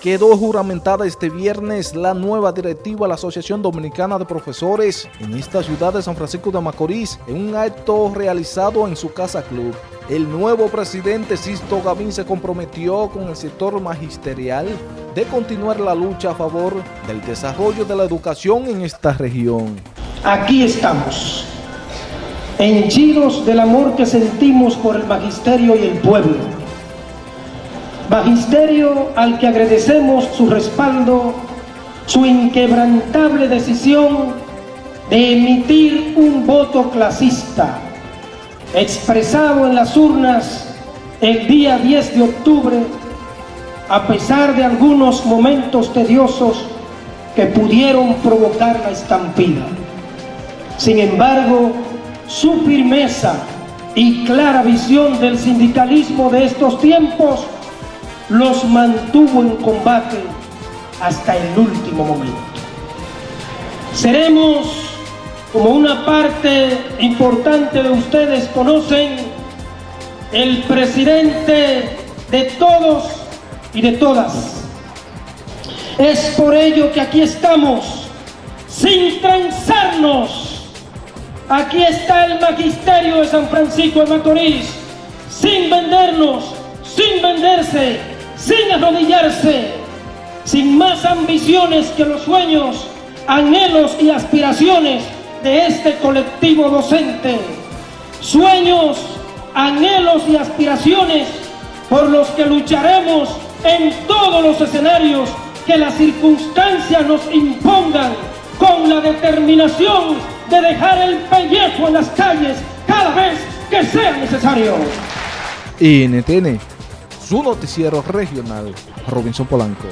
Quedó juramentada este viernes la nueva directiva de la Asociación Dominicana de Profesores en esta ciudad de San Francisco de Macorís en un acto realizado en su casa club. El nuevo presidente Sisto Gavín se comprometió con el sector magisterial de continuar la lucha a favor del desarrollo de la educación en esta región. Aquí estamos, henchidos del amor que sentimos por el magisterio y el pueblo Magisterio al que agradecemos su respaldo, su inquebrantable decisión de emitir un voto clasista, expresado en las urnas el día 10 de octubre, a pesar de algunos momentos tediosos que pudieron provocar la estampida. Sin embargo, su firmeza y clara visión del sindicalismo de estos tiempos los mantuvo en combate hasta el último momento. Seremos, como una parte importante de ustedes conocen, el presidente de todos y de todas. Es por ello que aquí estamos, sin transarnos. Aquí está el magisterio de San Francisco de Macorís, sin vendernos, sin venderse, arrodillarse, sin más ambiciones que los sueños, anhelos y aspiraciones de este colectivo docente. Sueños, anhelos y aspiraciones por los que lucharemos en todos los escenarios que las circunstancias nos impongan con la determinación de dejar el pellejo en las calles cada vez que sea necesario. NTN su noticiero regional, Robinson Polanco.